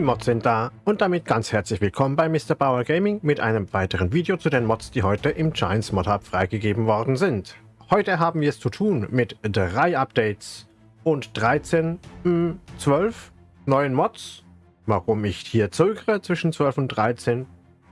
Die Mods sind da und damit ganz herzlich willkommen bei Mr. Bauer Gaming mit einem weiteren Video zu den Mods, die heute im Giants Mod Hub freigegeben worden sind. Heute haben wir es zu tun mit drei Updates und 13, mh, 12 neuen Mods. Warum ich hier zögere zwischen 12 und 13,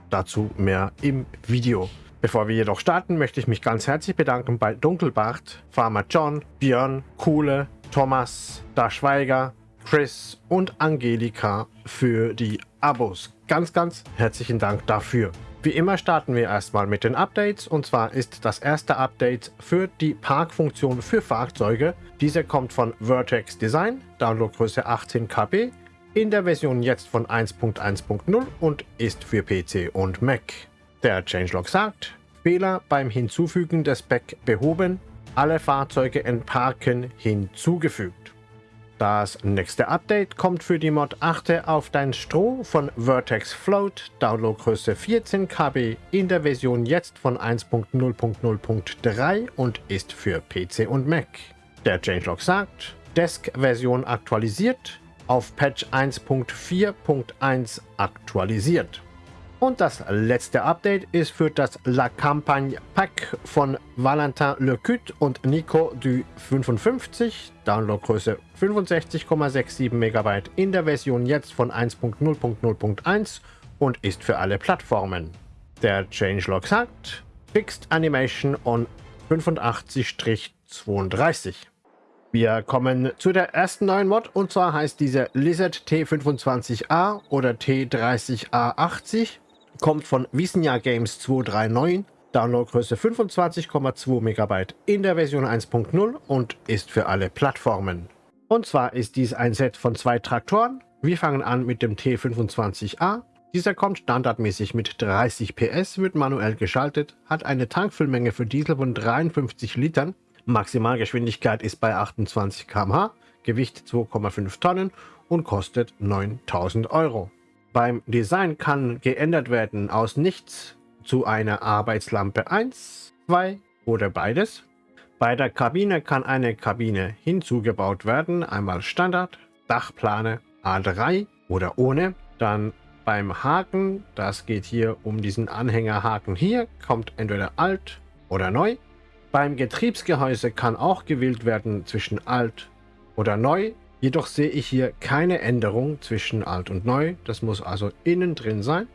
dazu mehr im Video. Bevor wir jedoch starten, möchte ich mich ganz herzlich bedanken bei Dunkelbart, Farmer John, Björn, Kuhle, Thomas, Da Schweiger, Chris und Angelika für die Abos. Ganz, ganz herzlichen Dank dafür. Wie immer starten wir erstmal mit den Updates und zwar ist das erste Update für die Parkfunktion für Fahrzeuge. Diese kommt von Vertex Design, Downloadgröße 18 KB, in der Version jetzt von 1.1.0 und ist für PC und Mac. Der Changelog sagt, Fehler beim Hinzufügen des Back behoben, alle Fahrzeuge entparken hinzugefügt. Das nächste Update kommt für die Mod Achte auf dein Stroh von Vertex Float, Downloadgröße 14 KB in der Version jetzt von 1.0.0.3 und ist für PC und Mac. Der Changelog sagt, Desk-Version aktualisiert, auf Patch 1.4.1 aktualisiert. Und das letzte Update ist für das La Campagne Pack von Valentin Lecut und Nico du 55, Downloadgröße 65,67 MB in der Version jetzt von 1.0.0.1 und ist für alle Plattformen. Der Changelog sagt Fixed Animation on 85-32. Wir kommen zu der ersten neuen Mod und zwar heißt diese Lizard T25A oder T30A80 kommt von Wissenja Games 239, Downloadgröße 25,2 MB in der Version 1.0 und ist für alle Plattformen. Und zwar ist dies ein Set von zwei Traktoren. Wir fangen an mit dem T25A. Dieser kommt standardmäßig mit 30 PS, wird manuell geschaltet, hat eine Tankfüllmenge für Diesel von 53 Litern, Maximalgeschwindigkeit ist bei 28 km/h, Gewicht 2,5 Tonnen und kostet 9000 Euro. Beim Design kann geändert werden aus nichts zu einer Arbeitslampe 1, 2 oder beides. Bei der Kabine kann eine Kabine hinzugebaut werden, einmal Standard, Dachplane A3 oder ohne. Dann beim Haken, das geht hier um diesen Anhängerhaken hier, kommt entweder alt oder neu. Beim Getriebsgehäuse kann auch gewählt werden zwischen alt oder neu. Jedoch sehe ich hier keine Änderung zwischen alt und neu. Das muss also innen drin sein.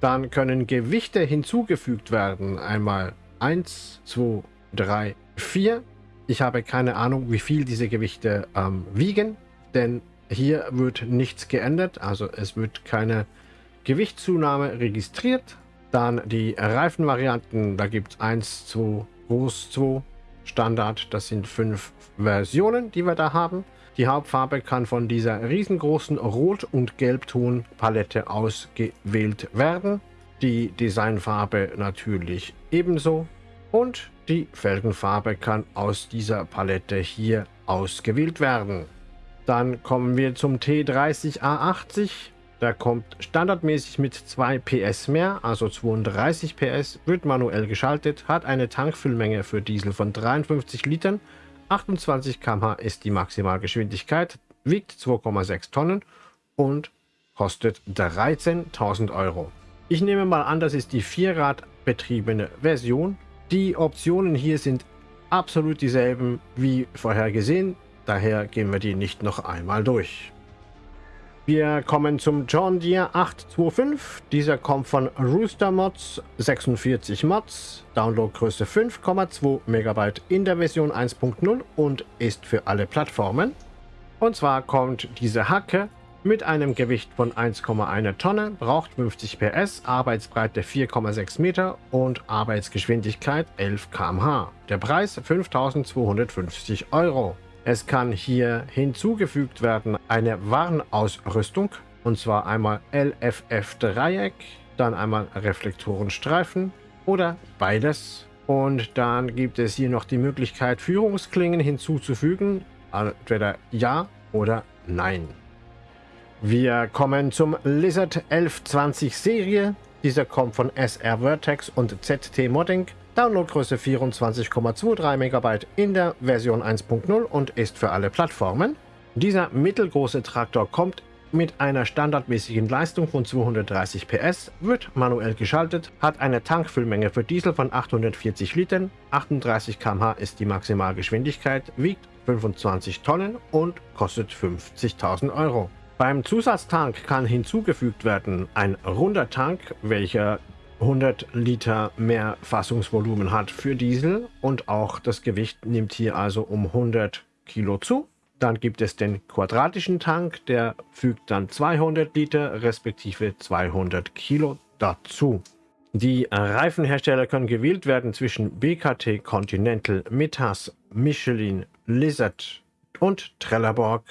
Dann können Gewichte hinzugefügt werden. Einmal 1, 2, 3, 4. Ich habe keine Ahnung, wie viel diese Gewichte ähm, wiegen, denn hier wird nichts geändert. Also es wird keine Gewichtszunahme registriert. Dann die Reifenvarianten, da gibt es 1, 2, groß 2, Standard. Das sind fünf Versionen, die wir da haben. Die Hauptfarbe kann von dieser riesengroßen Rot- und Gelbton-Palette ausgewählt werden. Die Designfarbe natürlich ebenso. Und die Felgenfarbe kann aus dieser Palette hier ausgewählt werden. Dann kommen wir zum T30A80. Der kommt standardmäßig mit 2 PS mehr, also 32 PS, wird manuell geschaltet, hat eine Tankfüllmenge für Diesel von 53 Litern, 28 km/h ist die Maximalgeschwindigkeit, wiegt 2,6 Tonnen und kostet 13.000 Euro. Ich nehme mal an, das ist die Vierrad-betriebene Version. Die Optionen hier sind absolut dieselben wie vorher gesehen, daher gehen wir die nicht noch einmal durch. Wir kommen zum John Deere 825. Dieser kommt von Rooster Mods, 46 Mods, Downloadgröße 5,2 MB in der Version 1.0 und ist für alle Plattformen. Und zwar kommt diese Hacke mit einem Gewicht von 1,1 Tonne, braucht 50 PS, Arbeitsbreite 4,6 Meter und Arbeitsgeschwindigkeit 11 km/h. Der Preis 5250 Euro. Es kann hier hinzugefügt werden eine Warnausrüstung und zwar einmal LFF Dreieck, dann einmal Reflektorenstreifen oder beides. Und dann gibt es hier noch die Möglichkeit Führungsklingen hinzuzufügen, entweder ja oder nein. Wir kommen zum Lizard 1120 Serie. Dieser kommt von SR Vertex und ZT Modding. Downloadgröße 24,23 MB in der Version 1.0 und ist für alle Plattformen. Dieser mittelgroße Traktor kommt mit einer standardmäßigen Leistung von 230 PS, wird manuell geschaltet, hat eine Tankfüllmenge für Diesel von 840 Litern, 38 km/h ist die Maximalgeschwindigkeit, wiegt 25 Tonnen und kostet 50.000 Euro. Beim Zusatztank kann hinzugefügt werden ein runder Tank, welcher 100 Liter mehr Fassungsvolumen hat für Diesel und auch das Gewicht nimmt hier also um 100 Kilo zu. Dann gibt es den quadratischen Tank, der fügt dann 200 Liter respektive 200 Kilo dazu. Die Reifenhersteller können gewählt werden zwischen BKT, Continental, Metas, Michelin, Lizard und Trelleborg.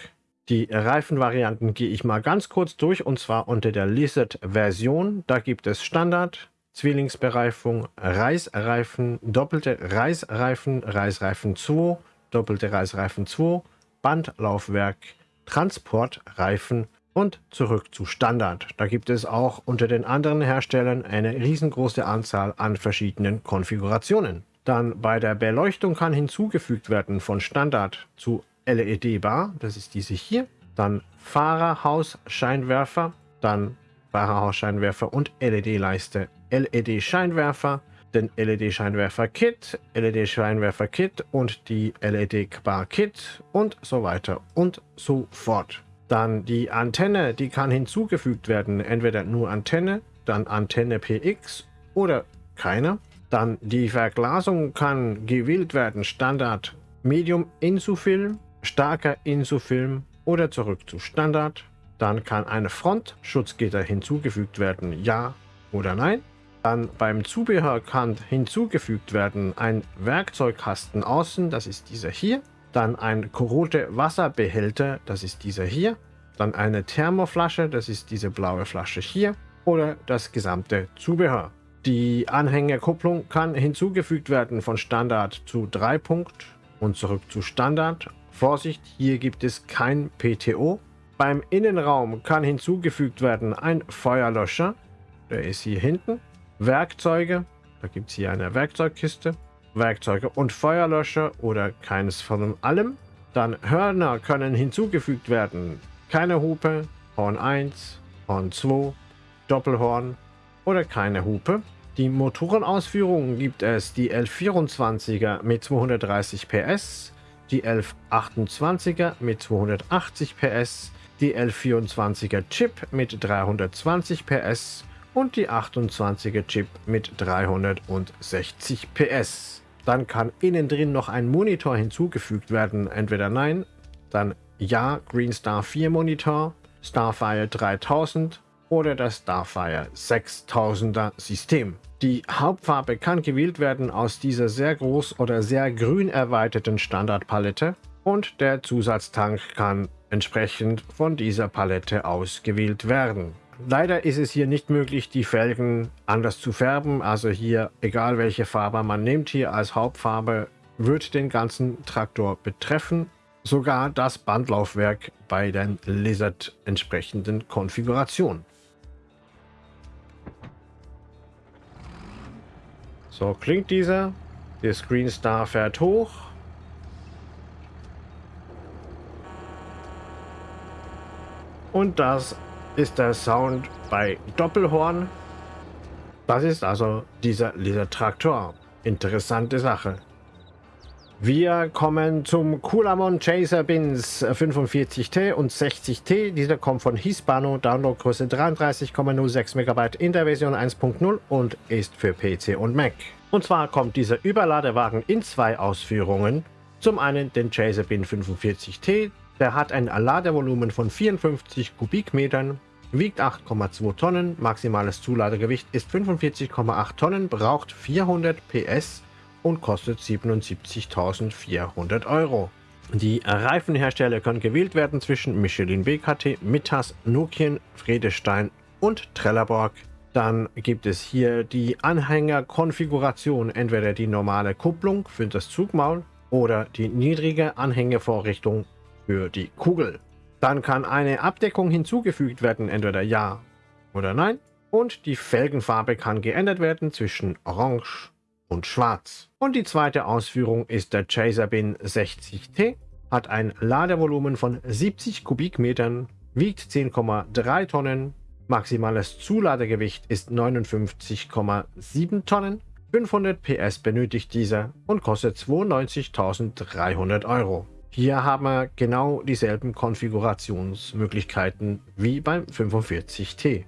Die Reifenvarianten gehe ich mal ganz kurz durch und zwar unter der Lizard-Version. Da gibt es Standard, Zwillingsbereifung, Reißreifen, doppelte Reißreifen, Reißreifen 2, doppelte Reißreifen 2, Bandlaufwerk, Transportreifen und zurück zu Standard. Da gibt es auch unter den anderen Herstellern eine riesengroße Anzahl an verschiedenen Konfigurationen. Dann bei der Beleuchtung kann hinzugefügt werden von Standard zu LED-Bar, das ist diese hier. Dann Fahrerhausscheinwerfer, dann Fahrerhausscheinwerfer und LED-Leiste, LED-Scheinwerfer, den LED-Scheinwerfer-Kit, LED-Scheinwerfer-Kit und die LED-Bar-Kit und so weiter und so fort. Dann die Antenne, die kann hinzugefügt werden, entweder nur Antenne, dann Antenne PX oder keine. Dann die Verglasung kann gewählt werden, Standard, Medium Insufilm, starker Insufilm oder zurück zu Standard. Dann kann eine Frontschutzgitter hinzugefügt werden, ja oder nein. Dann beim Zubehör kann hinzugefügt werden ein Werkzeugkasten außen, das ist dieser hier. Dann ein korrote Wasserbehälter, das ist dieser hier. Dann eine Thermoflasche, das ist diese blaue Flasche hier. Oder das gesamte Zubehör. Die Anhängerkupplung kann hinzugefügt werden von Standard zu 3 Punkt und zurück zu Standard. Vorsicht, hier gibt es kein PTO. Beim Innenraum kann hinzugefügt werden ein Feuerlöscher, der ist hier hinten. Werkzeuge, da gibt es hier eine Werkzeugkiste, Werkzeuge und Feuerlöscher oder keines von allem. Dann Hörner können hinzugefügt werden. Keine Hupe, Horn 1, Horn 2, Doppelhorn oder keine Hupe. Die Motorenausführungen gibt es die L24er mit 230 PS, die 1128er mit 280 PS, die L24er Chip mit 320 PS und die 28er Chip mit 360 PS. Dann kann innen drin noch ein Monitor hinzugefügt werden, entweder nein, dann ja, Green Star 4 Monitor, Starfire 3000 oder das Starfire 6000er System. Die Hauptfarbe kann gewählt werden aus dieser sehr groß oder sehr grün erweiterten Standardpalette und der Zusatztank kann entsprechend von dieser Palette ausgewählt werden. Leider ist es hier nicht möglich, die Felgen anders zu färben. Also hier, egal welche Farbe man nimmt, hier als Hauptfarbe wird den ganzen Traktor betreffen. Sogar das Bandlaufwerk bei den Lizard entsprechenden Konfigurationen. So klingt dieser. Der Screen Star fährt hoch. Und das ist der Sound bei Doppelhorn. Das ist also dieser, dieser Traktor. Interessante Sache. Wir kommen zum Kulamon Chaser Bins 45T und 60T. Dieser kommt von Hispano, Downloadgröße 33,06 MB in der Version 1.0 und ist für PC und Mac. Und zwar kommt dieser Überladewagen in zwei Ausführungen. Zum einen den Chaser Bin 45T, der hat ein Ladevolumen von 54 Kubikmetern, wiegt 8,2 Tonnen, maximales Zuladegewicht ist 45,8 Tonnen, braucht 400 PS und kostet 77.400 Euro. Die Reifenhersteller können gewählt werden zwischen Michelin BKT, Mittas, Nokian, Fredestein und Trelleborg. Dann gibt es hier die Anhängerkonfiguration, entweder die normale Kupplung für das Zugmaul oder die niedrige Anhängevorrichtung für die Kugel. Dann kann eine Abdeckung hinzugefügt werden, entweder ja oder nein. Und die Felgenfarbe kann geändert werden zwischen Orange und Schwarz. Und die zweite Ausführung ist der Chaser Bin 60T, hat ein Ladevolumen von 70 Kubikmetern, wiegt 10,3 Tonnen, maximales Zuladegewicht ist 59,7 Tonnen, 500 PS benötigt dieser und kostet 92.300 Euro. Hier haben wir genau dieselben Konfigurationsmöglichkeiten wie beim 45T.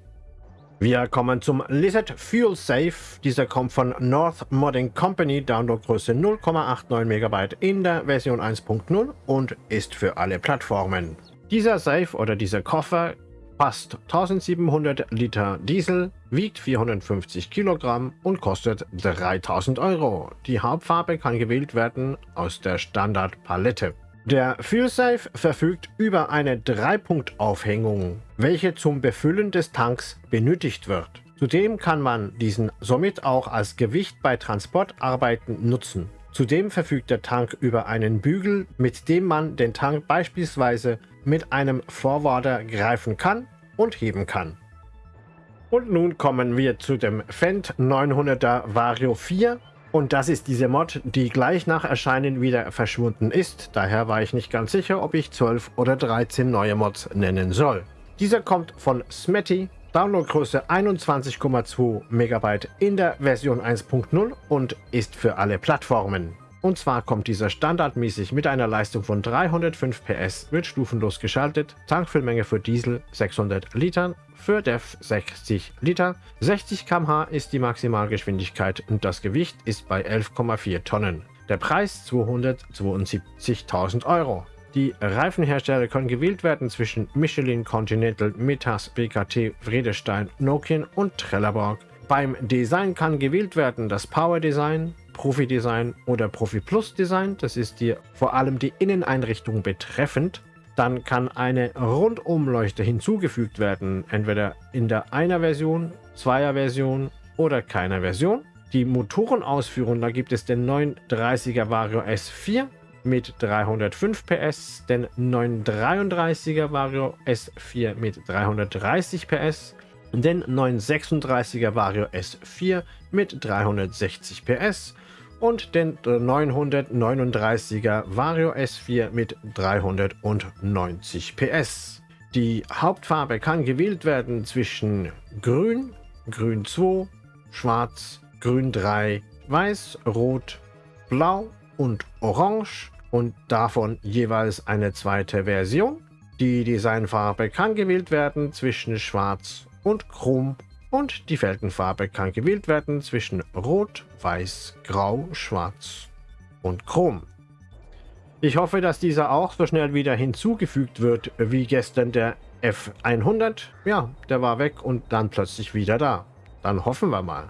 Wir kommen zum Lizard Fuel Safe. Dieser kommt von North Modding Company, Downloadgröße 0,89 MB in der Version 1.0 und ist für alle Plattformen. Dieser Safe oder dieser Koffer passt 1700 Liter Diesel, wiegt 450 Kilogramm und kostet 3000 Euro. Die Hauptfarbe kann gewählt werden aus der Standardpalette. Der FuelSafe verfügt über eine Dreipunktaufhängung, welche zum Befüllen des Tanks benötigt wird. Zudem kann man diesen somit auch als Gewicht bei Transportarbeiten nutzen. Zudem verfügt der Tank über einen Bügel, mit dem man den Tank beispielsweise mit einem Forwarder greifen kann und heben kann. Und nun kommen wir zu dem Fendt 900er Vario 4 und das ist diese Mod, die gleich nach Erscheinen wieder verschwunden ist. Daher war ich nicht ganz sicher, ob ich 12 oder 13 neue Mods nennen soll. Dieser kommt von Smetty, Downloadgröße 21,2 MB in der Version 1.0 und ist für alle Plattformen. Und zwar kommt dieser standardmäßig mit einer Leistung von 305 PS, wird stufenlos geschaltet, Tankfüllmenge für Diesel 600 Litern, für DEF 60 Liter, 60 km/h ist die Maximalgeschwindigkeit und das Gewicht ist bei 11,4 Tonnen. Der Preis 272.000 Euro. Die Reifenhersteller können gewählt werden zwischen Michelin, Continental, Metas, BKT, Vredestein, Nokian und Trelleborg. Beim Design kann gewählt werden das Power Design, Profi Design oder Profi Plus Design. Das ist die, vor allem die Inneneinrichtung betreffend. Dann kann eine Rundumleuchte hinzugefügt werden, entweder in der einer Version, zweier Version oder keiner Version. Die Motorenausführung, da gibt es den 930er Vario S4 mit 305 PS, den 933er Vario S4 mit 330 PS, den 936er Vario S4 mit 360 PS und den 939er Vario S4 mit 390 PS. Die Hauptfarbe kann gewählt werden zwischen Grün, Grün 2, Schwarz, Grün 3, Weiß, Rot, Blau und Orange und davon jeweils eine zweite Version. Die Designfarbe kann gewählt werden zwischen Schwarz und Chrom und die Felgenfarbe kann gewählt werden zwischen Rot, Weiß, Grau, Schwarz und Chrom. Ich hoffe, dass dieser auch so schnell wieder hinzugefügt wird wie gestern der F100. Ja, der war weg und dann plötzlich wieder da. Dann hoffen wir mal.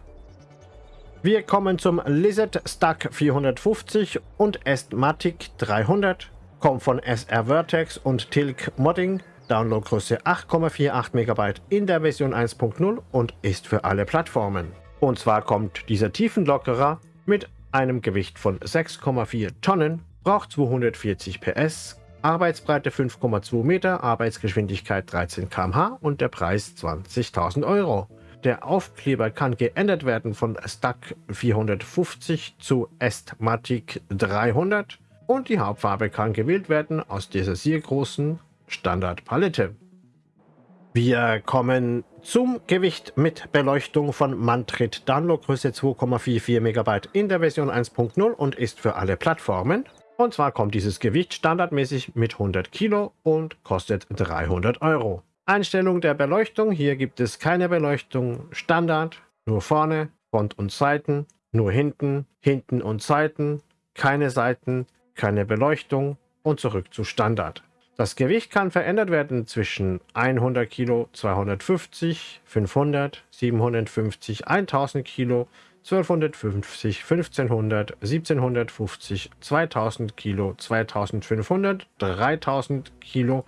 Wir kommen zum Lizard Stack 450 und Estmatic 300. Kommt von SR Vertex und Tilk Modding. Downloadgröße 8,48 MB in der Version 1.0 und ist für alle Plattformen. Und zwar kommt dieser Tiefenlockerer mit einem Gewicht von 6,4 Tonnen, braucht 240 PS, Arbeitsbreite 5,2 Meter, Arbeitsgeschwindigkeit 13 km/h und der Preis 20.000 Euro. Der Aufkleber kann geändert werden von Stack 450 zu Estmatic 300 und die Hauptfarbe kann gewählt werden aus dieser sehr großen Standardpalette. Wir kommen zum Gewicht mit Beleuchtung von Mantrit Downloadgröße 2,44 MB in der Version 1.0 und ist für alle Plattformen. Und zwar kommt dieses Gewicht standardmäßig mit 100 Kilo und kostet 300 Euro. Einstellung der Beleuchtung. Hier gibt es keine Beleuchtung Standard, nur vorne, Front und Seiten, nur hinten, hinten und Seiten, keine Seiten, keine Beleuchtung und zurück zu Standard. Das Gewicht kann verändert werden zwischen 100 Kilo, 250, 500, 750, 1000 Kilo, 1250, 1500, 1750, 2000 Kilo, 2500, 3000 Kilo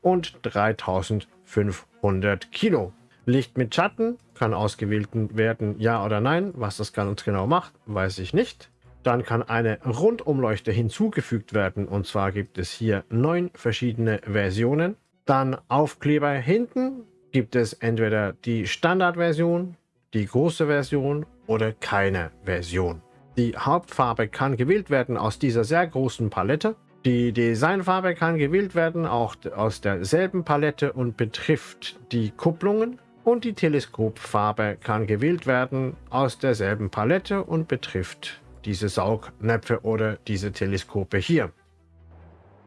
und 3500 Kilo. Licht mit Schatten kann ausgewählt werden, ja oder nein. Was das ganz genau macht, weiß ich nicht. Dann kann eine Rundumleuchte hinzugefügt werden und zwar gibt es hier neun verschiedene Versionen. Dann Aufkleber hinten gibt es entweder die Standardversion, die große Version oder keine Version. Die Hauptfarbe kann gewählt werden aus dieser sehr großen Palette. Die Designfarbe kann gewählt werden, auch aus derselben Palette und betrifft die Kupplungen. Und die Teleskopfarbe kann gewählt werden aus derselben Palette und betrifft diese Saugnäpfe oder diese Teleskope hier.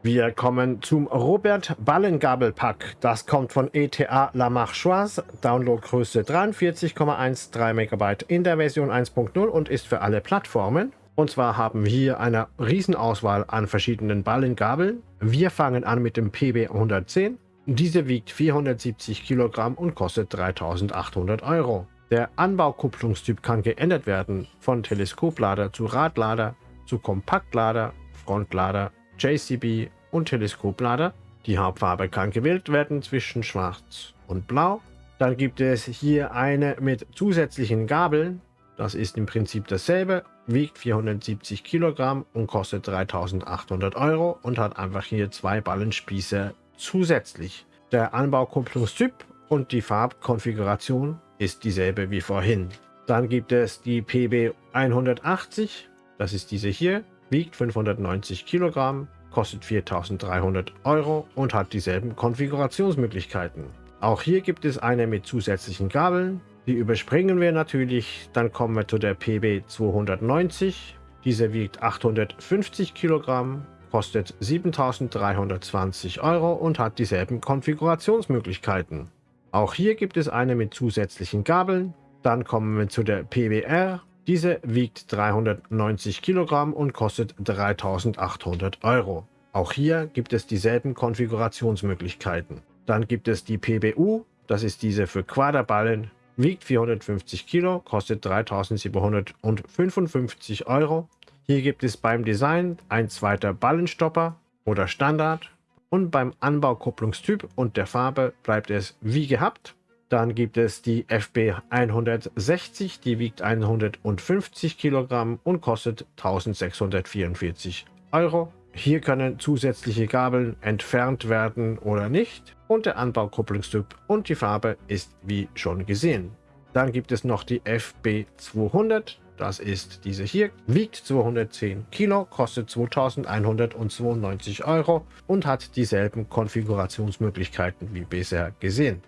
Wir kommen zum Robert Ballengabelpack. Das kommt von ETA La Marchoise, Downloadgröße 43,13 MB in der Version 1.0 und ist für alle Plattformen. Und zwar haben wir hier eine Riesenauswahl an verschiedenen Ballengabeln. Wir fangen an mit dem PB 110. Diese wiegt 470 Kilogramm und kostet 3800 Euro. Der Anbaukupplungstyp kann geändert werden von Teleskoplader zu Radlader zu Kompaktlader, Frontlader, JCB und Teleskoplader. Die Hauptfarbe kann gewählt werden zwischen Schwarz und Blau. Dann gibt es hier eine mit zusätzlichen Gabeln. Das ist im Prinzip dasselbe, wiegt 470 Kilogramm und kostet 3800 Euro und hat einfach hier zwei Ballenspieße zusätzlich. Der Anbaukupplungstyp und die Farbkonfiguration ist dieselbe wie vorhin. Dann gibt es die PB 180, das ist diese hier, wiegt 590 Kilogramm, kostet 4300 Euro und hat dieselben Konfigurationsmöglichkeiten. Auch hier gibt es eine mit zusätzlichen Gabeln, die überspringen wir natürlich. Dann kommen wir zu der PB 290. Diese wiegt 850 Kilogramm, kostet 7320 Euro und hat dieselben Konfigurationsmöglichkeiten. Auch hier gibt es eine mit zusätzlichen Gabeln. Dann kommen wir zu der PBR. Diese wiegt 390 Kilogramm und kostet 3800 Euro. Auch hier gibt es dieselben Konfigurationsmöglichkeiten. Dann gibt es die PBU, das ist diese für Quaderballen wiegt 450 Kilo, kostet 3755 Euro. Hier gibt es beim Design ein zweiter Ballenstopper oder Standard und beim Anbaukupplungstyp und der Farbe bleibt es wie gehabt. Dann gibt es die FB 160, die wiegt 150 Kilogramm und kostet 1644 Euro. Hier können zusätzliche Gabeln entfernt werden oder nicht und der Anbaukupplungstyp und die Farbe ist wie schon gesehen. Dann gibt es noch die FB200, das ist diese hier, wiegt 210 Kilo, kostet 2192 Euro und hat dieselben Konfigurationsmöglichkeiten wie bisher gesehen.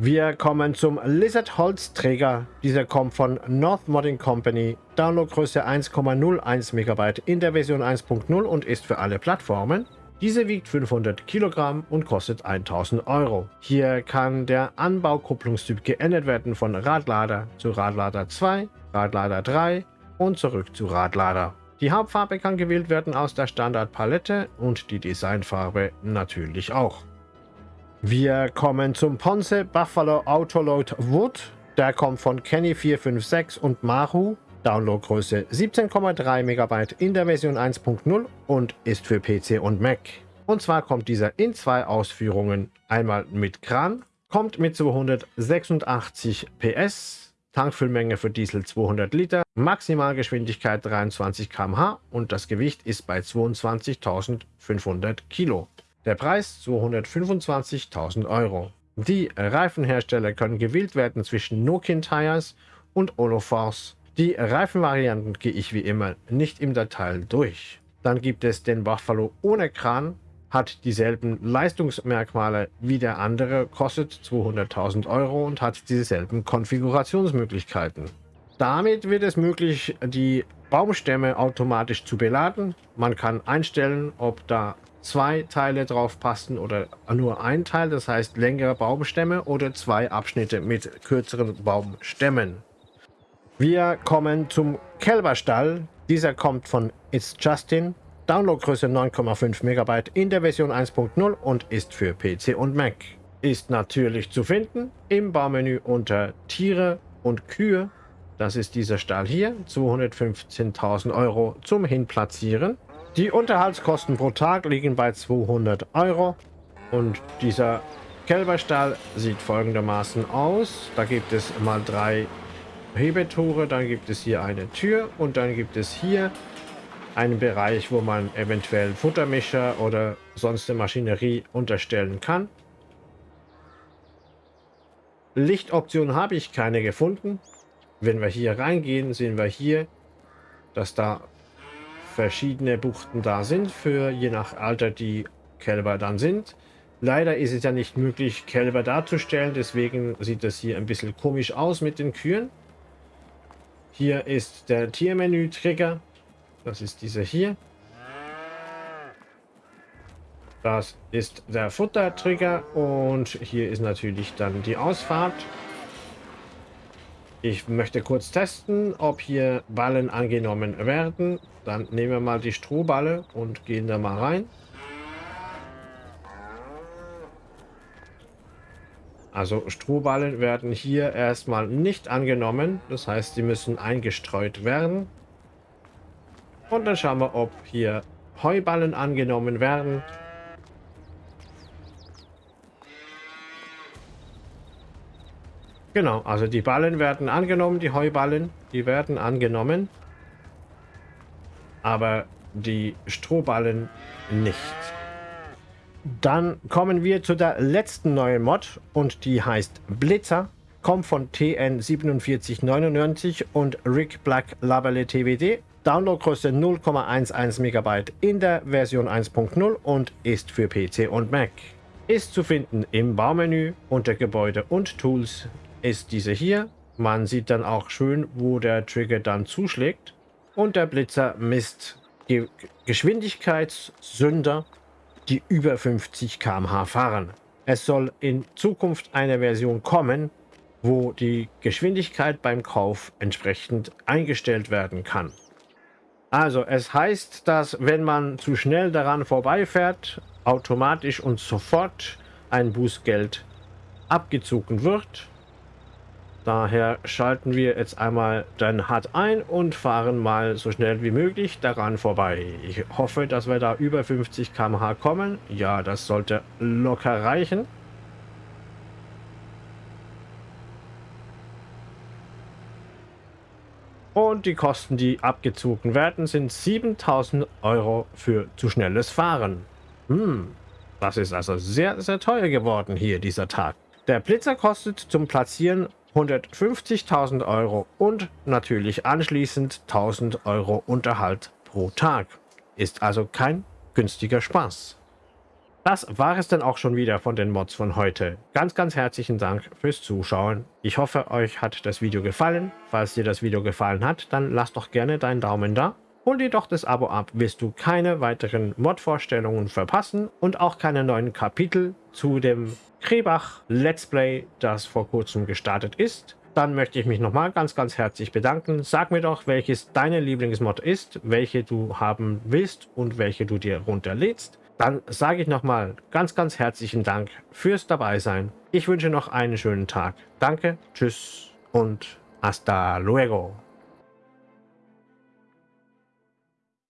Wir kommen zum Lizard Holzträger. Dieser kommt von North Modding Company. Downloadgröße 1,01 MB in der Version 1.0 und ist für alle Plattformen. Diese wiegt 500 Kilogramm und kostet 1000 Euro. Hier kann der Anbaukupplungstyp geändert werden von Radlader zu Radlader 2, Radlader 3 und zurück zu Radlader. Die Hauptfarbe kann gewählt werden aus der Standardpalette und die Designfarbe natürlich auch. Wir kommen zum Ponce Buffalo Autoload Wood. Der kommt von Kenny456 und Maru. Downloadgröße 17,3 MB in der Version 1.0 und ist für PC und Mac. Und zwar kommt dieser in zwei Ausführungen. Einmal mit Kran, kommt mit 286 PS, Tankfüllmenge für Diesel 200 Liter, Maximalgeschwindigkeit 23 km/h und das Gewicht ist bei 22.500 Kilo. Der Preis 225.000 Euro. Die Reifenhersteller können gewählt werden zwischen Nokin Tires und Oloforce. Die Reifenvarianten gehe ich wie immer nicht im Detail durch. Dann gibt es den Buffalo ohne Kran, hat dieselben Leistungsmerkmale wie der andere, kostet 200.000 Euro und hat dieselben Konfigurationsmöglichkeiten. Damit wird es möglich, die Baumstämme automatisch zu beladen. Man kann einstellen, ob da zwei Teile drauf passen oder nur ein Teil, das heißt längere Baumstämme oder zwei Abschnitte mit kürzeren Baumstämmen. Wir kommen zum Kälberstall. Dieser kommt von It's Justin. Downloadgröße 9,5 MB in der Version 1.0 und ist für PC und Mac. Ist natürlich zu finden im Baumenü unter Tiere und Kühe. Das ist dieser Stall hier, 215.000 Euro zum Hinplatzieren. Die Unterhaltskosten pro Tag liegen bei 200 Euro und dieser Kälberstall sieht folgendermaßen aus. Da gibt es mal drei Hebetore, dann gibt es hier eine Tür und dann gibt es hier einen Bereich, wo man eventuell Futtermischer oder sonst eine Maschinerie unterstellen kann. Lichtoptionen habe ich keine gefunden. Wenn wir hier reingehen, sehen wir hier, dass da verschiedene Buchten da sind, für je nach Alter die Kälber dann sind. Leider ist es ja nicht möglich, Kälber darzustellen, deswegen sieht das hier ein bisschen komisch aus mit den Kühen. Hier ist der Tiermenü-Trigger. Das ist dieser hier. Das ist der Futter-Trigger und hier ist natürlich dann die Ausfahrt. Ich möchte kurz testen, ob hier Ballen angenommen werden. Dann nehmen wir mal die Strohballe und gehen da mal rein. Also Strohballen werden hier erstmal nicht angenommen. Das heißt, sie müssen eingestreut werden. Und dann schauen wir, ob hier Heuballen angenommen werden. Genau, also die Ballen werden angenommen, die Heuballen, die werden angenommen. Aber die Strohballen nicht. Dann kommen wir zu der letzten neuen Mod und die heißt Blitzer. Kommt von TN4799 und Rick Black Labelle TWD. Downloadgröße 0,11 MB in der Version 1.0 und ist für PC und Mac. Ist zu finden im Baumenü unter Gebäude und Tools ist diese hier. Man sieht dann auch schön, wo der Trigger dann zuschlägt. Und der Blitzer misst Geschwindigkeitssünder, die über 50 km/h fahren. Es soll in Zukunft eine Version kommen, wo die Geschwindigkeit beim Kauf entsprechend eingestellt werden kann. Also es heißt, dass wenn man zu schnell daran vorbeifährt, automatisch und sofort ein Bußgeld abgezogen wird Daher schalten wir jetzt einmal den HUD ein und fahren mal so schnell wie möglich daran vorbei. Ich hoffe, dass wir da über 50 km/h kommen. Ja, das sollte locker reichen. Und die Kosten, die abgezogen werden, sind 7000 Euro für zu schnelles Fahren. Hm, das ist also sehr, sehr teuer geworden hier dieser Tag. Der Blitzer kostet zum Platzieren 150.000 Euro und natürlich anschließend 1000 Euro Unterhalt pro Tag. Ist also kein günstiger Spaß. Das war es dann auch schon wieder von den Mods von heute. Ganz, ganz herzlichen Dank fürs Zuschauen. Ich hoffe, euch hat das Video gefallen. Falls dir das Video gefallen hat, dann lass doch gerne deinen Daumen da. Hol dir doch das Abo ab, wirst du keine weiteren Mod-Vorstellungen verpassen und auch keine neuen Kapitel zu dem Krebach Let's Play, das vor kurzem gestartet ist. Dann möchte ich mich nochmal ganz, ganz herzlich bedanken. Sag mir doch, welches deine Lieblingsmod ist, welche du haben willst und welche du dir runterlädst. Dann sage ich nochmal ganz, ganz herzlichen Dank fürs Dabeisein. Ich wünsche noch einen schönen Tag. Danke, tschüss und hasta luego.